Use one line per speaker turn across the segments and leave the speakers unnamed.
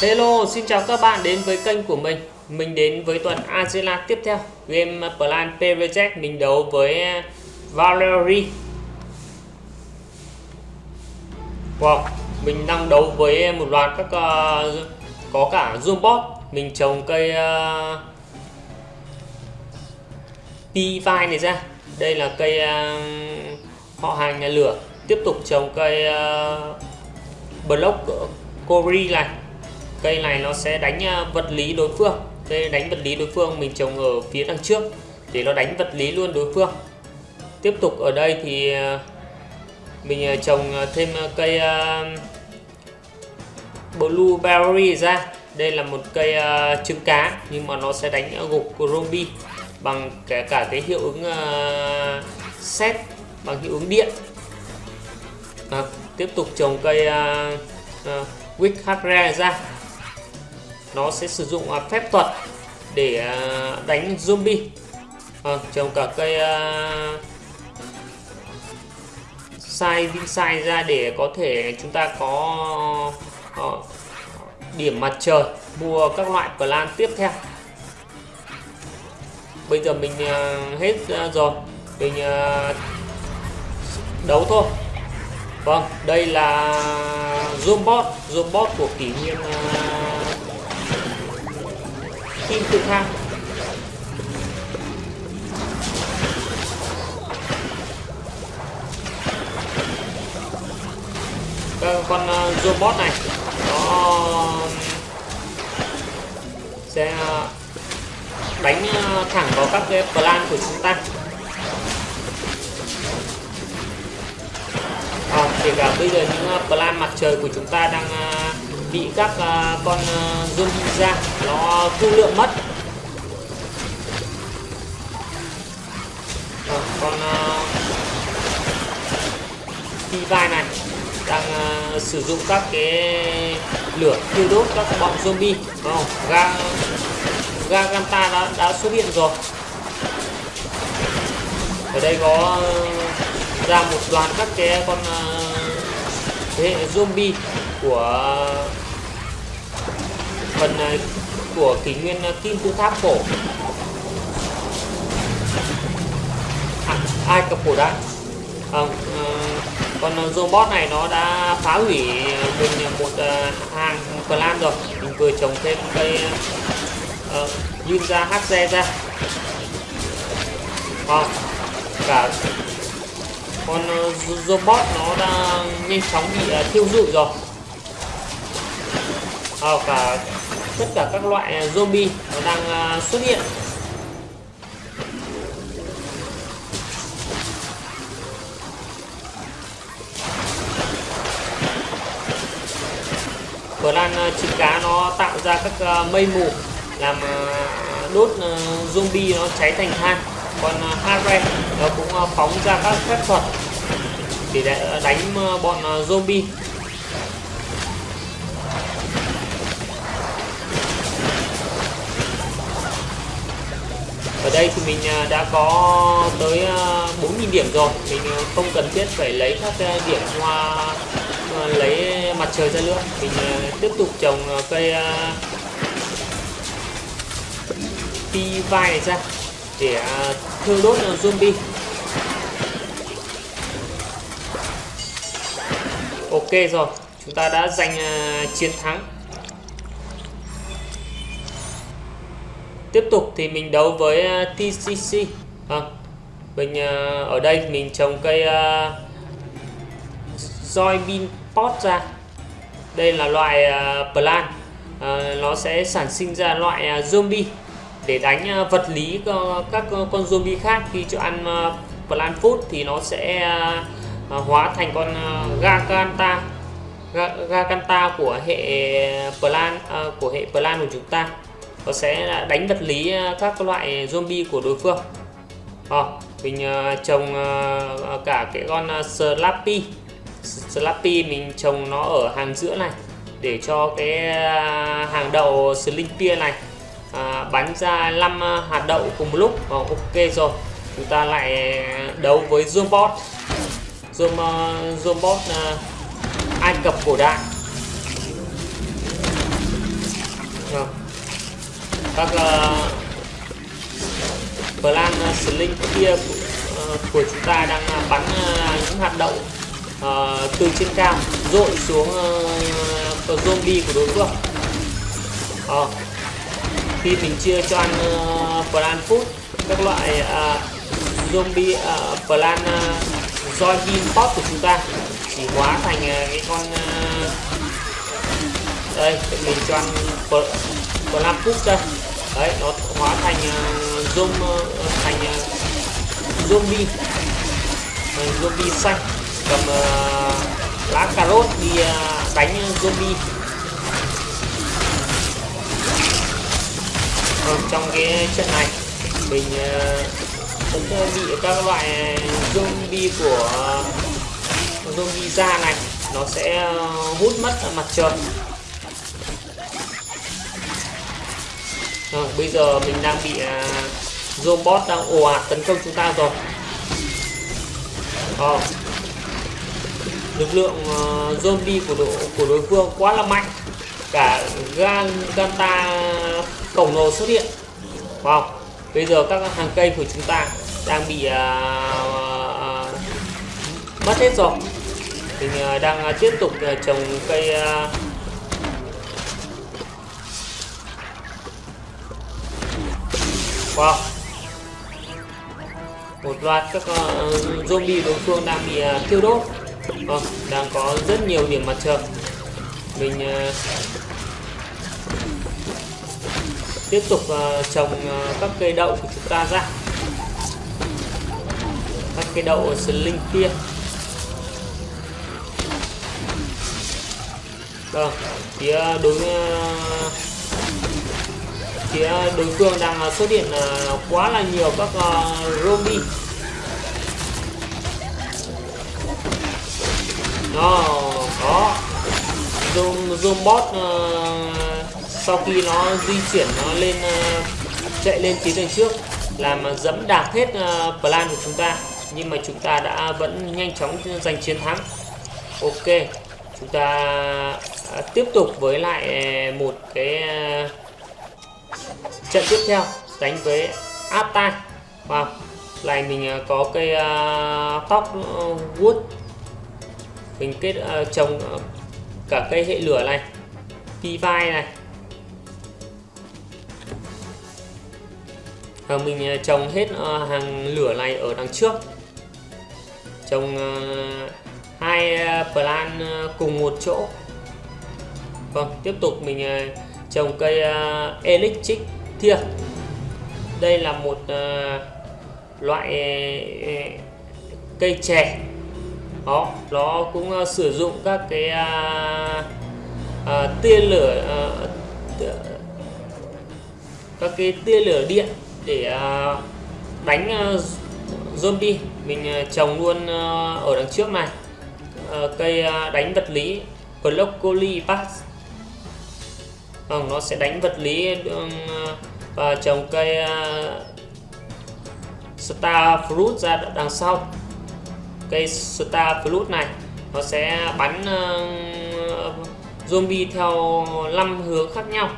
Hello, xin chào các bạn đến với kênh của mình. Mình đến với tuần Angela tiếp theo. Game Plan Project mình đấu với uh, Valerie. Wow, mình đang đấu với một loạt các uh, có cả Zoombot Mình trồng cây uh, P-Vine này ra. Đây là cây uh, họ hàng nhà lửa. Tiếp tục trồng cây uh, Block Cori này cây này nó sẽ đánh à, vật lý đối phương. Cây đánh vật lý đối phương mình trồng ở phía đằng trước để nó đánh vật lý luôn đối phương. Tiếp tục ở đây thì à, mình à, trồng thêm cây blueberry ra. Đây là một cây trứng cá nhưng mà nó sẽ đánh gục ruby bằng cả cả cái hiệu ứng xét bằng hiệu ứng điện. À, tiếp tục trồng cây uh, uh, Wick ra nó sẽ sử dụng à, phép thuật để à, đánh zombie. Ờ, à, trồng cả cây uh, sai vin sai ra để có thể chúng ta có uh, điểm mặt trời mua các loại plan tiếp theo. Bây giờ mình uh, hết uh, rồi. Mình uh, đấu thôi. Vâng đây là zoom bot của kỷ nguyên uh, kim tự thang vâng, con ờ, robot này nó sẽ ờ, đánh ờ, thẳng vào các cái plan của chúng ta. À, kể cả bây giờ những plan mặt trời của chúng ta đang bị các uh, con à, uh, zombie ra nó thu lượng mất. Ờ, à, con uh, phi vai này đang uh, sử dụng các cái lửa thiêu đốt các bọn zombie đúng không? Ga ga ganta đã đã xuất hiện rồi. Ở đây có ờ, ra một đoàn các cái con uh, thế hệ zombie của phần ờ, của kỷ nguyên ờ, kim tự tháp cổ. À, ai cập cổ đại? Ờ, à, còn robot này nó đã phá hủy mình một hàng clan rồi. Mình vừa trồng thêm cây uh, yun ra hz ra. À, cả con robot nó đang nhanh chóng bị thiêu rụi rồi. À, cả tất cả các loại à, zombie nó đang à, xuất hiện. Bờ lan à, trứng chim cá nó tạo ra các mây mù, làm đốt zombie nó cháy thành than. Còn harry nó cũng phóng ra các phép thuật để đánh bọn zombie. Ở đây thì mình à, đã có tới à, 4.000 điểm rồi. Mình à, không cần thiết phải lấy các điểm hoa lấy mặt trời ra nữa. Mình tiếp tục trồng cây pi vai này ra để thiêu đốt zombie. Ok rồi, chúng ta đã giành chiến thắng. Tiếp tục thì mình đấu với TCC à, vâng. mình uh, ở đây mình trồng cây uh, soybean pot ra. Đây là loại uh, plant. Uh, nó sẽ sản sinh ra loại uh, zombie để đánh uh, vật lý uh, các uh, con zombie khác. Khi cho ăn uh, plant food thì nó sẽ uh, hóa thành con uh, Gaganta Gaganta của hệ plan uh, của hệ plan của chúng ta nó sẽ đánh vật lý ờ, các loại zombie của đối phương. À, mình ờ, trồng cả cái con Slappy. Slappy mình trồng nó ở hàng giữa này để cho cái hàng đậu Slimpia này à, bắn ra 5 hạt đậu cùng một lúc. À, ok rồi. Chúng ta lại đấu với Zombot. Zom, uh, Zombot uh, Ai Cập cổ đại các uh, plan ờ, sling kia uh, của chúng ta đang bắn uh, những hạt đậu uh, từ trên cao dội xuống uh, zombie của đối phương. Uh, khi mình chia cho ăn uh, plan food các loại uh, zombie uh, plan uh, him pop của chúng ta chỉ hóa thành uh, cái con uh, đây mình cho ăn plan food đây đấy nó hóa thành uh, zoom uh, thành uh, zombie. Thành zombie xanh. Cầm uh, lá cà rốt đi uh, đánh zombie. Ờ, trong cái trận này mình vẫn uh, bị các loại zombie của uh, zombie da này nó sẽ uh, hút mất mặt trời. Rồi, bây giờ mình đang bị uh, robot đang ồ ạt tấn công chúng ta rồi. À, lực lượng uh, zombie của đội của đối phương quá là mạnh. Cả gan ganta khổng lồ xuất hiện. Wow bây giờ các hàng cây của chúng ta đang bị uh, uh, mất hết rồi. Mình uh, đang uh, tiếp tục uh, trồng cây uh, wow. Một loạt các uh, zombie đối phương đang bị uh, thiêu đốt. Vâng đang có rất nhiều điểm mặt trời. Mình uh, tiếp tục uh, trồng uh, các cây đậu của chúng ta ra. Các cây đậu sling kia. Vâng phía đối uh, phía đối phương đang ờ, xuất hiện ờ, quá là nhiều các ờ, zombie. Nó có. Zoom zoom bot uh, sau khi nó di chuyển nó lên uh, chạy lên tiến đường trước làm dẫm đạp hết uh, plan của chúng ta. Nhưng mà chúng ta đã vẫn nhanh chóng giành chiến thắng. Ok chúng ta uh, tiếp tục với lại một cái uh, trận tiếp theo đánh với Ata, wow này mình ờ, có cây uh, tóc uh, wood. Mình kết uh, trồng uh, cả cây hệ lửa này pi vai này. Và mình uh, trồng hết uh, hàng lửa này ở đằng trước. Trồng uh, hai uh, plan uh, cùng một chỗ. Vâng tiếp tục mình uh, trồng cây à, uh, electric thia. Đây là một uh, loại uh, cây chè. Đó nó cũng uh, sử dụng các cái uh, uh, tia lửa uh, các cái tia lửa điện để uh, đánh uh, zombie. Mình uh, trồng luôn uh, ở đằng trước này. Uh, cây uh, đánh vật lý broccoli pass không, nó sẽ đánh vật lý um, và trồng cây uh, star fruit ra đằng sau. Cây star fruit này, nó sẽ bắn um, zombie theo 5 hướng khác nhau.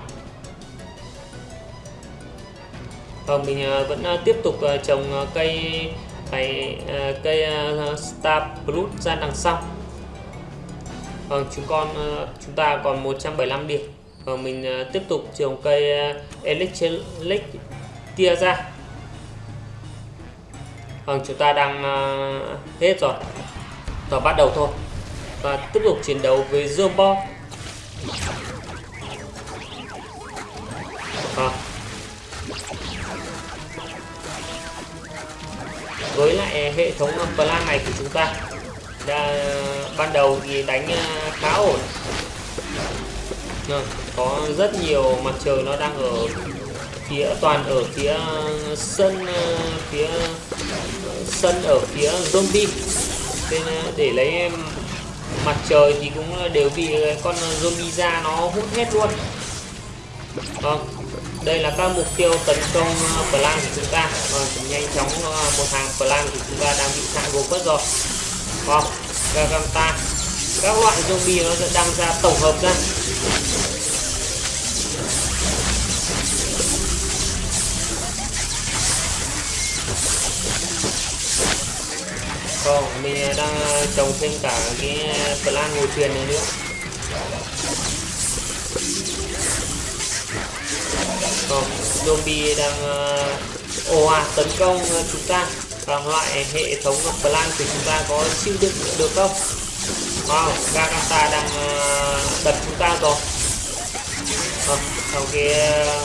Và mình uh, vẫn uh, tiếp tục trồng cây phải cây star fruit ra đằng sau. Vâng chúng con chúng ta còn 175 điểm và mình ờ, tiếp tục trồng cây ờ, electric tia ra. Vâng chúng ta đang ờ, hết rồi. Và bắt đầu thôi. Và tiếp tục chiến đấu với robot à. Vâng. với lại hệ thống plan này của chúng ta đã, ban đầu thì đánh khá ổn. Vâng có rất nhiều mặt trời nó đang ở phía, toàn ở phía sân ờ, phía sân ở phía zombie. Nên ờ, để lấy em mặt trời thì cũng đều bị con zombie ra nó hút hết luôn. Vâng đây là các mục tiêu tấn công ờ, plan của chúng ta. Vâng nhanh chóng một hàng plan của chúng ta đang bị hạ gồm mất rồi. Vâng Garganta các loại zombie nó đang ra tổng hợp ra. Vâng, không, mình đang trồng thêm cả cái plan ngồi thuyền này nữa. Vâng, không, zombie đang ờ, ồ à, tấn công chúng ta bằng loại hệ thống plan của chúng ta có chịu đựng được không? Wow, Gagata đang ờ, đập chúng ta rồi. Không, sau cái ờ,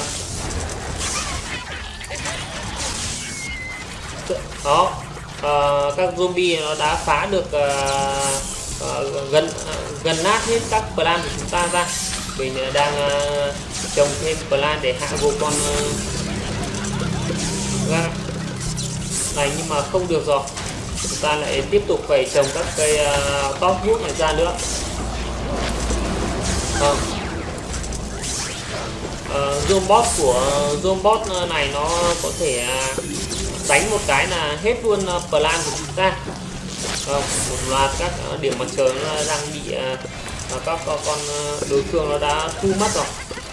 đó uh, các zombie nó đã phá được uh, uh, gần uh, gần nát hết các plan của chúng ta ra. Mình đang uh, trồng thêm plan để hạ vô con uh, này nhưng mà không được rồi. Chúng ta lại tiếp tục phải trồng các cây uh, top wood này ra nữa. Uh, uh, zombot của zombot này nó có thể uh, đánh một cái là hết luôn ờ, plan của chúng ta. Ờ, một loạt các ờ, điểm mặt trời nó đang bị các con đối phương nó đã thu mất rồi.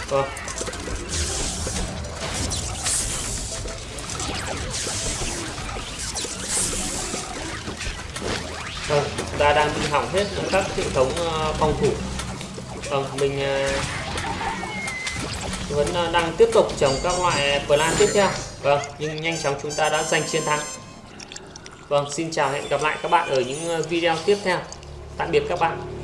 Vâng. Vâng, ta đang bị hỏng hết các hệ thống phòng thủ. Vâng mình vẫn đang tiếp tục trồng các loại plan tiếp theo. Vâng, nhưng nhanh chóng chúng ta đã giành chiến thắng. Vâng, xin chào hẹn gặp lại các bạn ở những ờ, video tiếp theo. Tạm biệt các bạn.